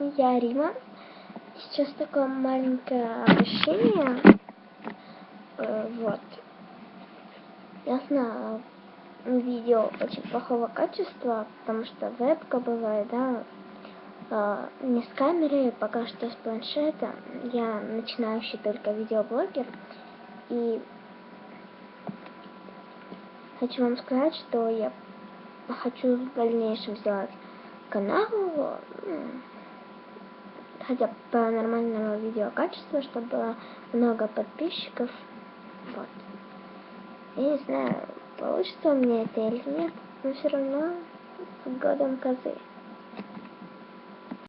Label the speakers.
Speaker 1: я Рима. Сейчас такое маленькое обращение. Э, вот. Я знаю, видео очень плохого качества, потому что вебка бывает, да, э, не с камеры, пока что с планшета. Я начинающий только видеоблогер. И хочу вам сказать, что я хочу в дальнейшем сделать канал, ну, хотя бы нормального видеокачества, чтобы было много подписчиков. Вот. Я не знаю, получится у меня это или нет, но все равно с годом козы.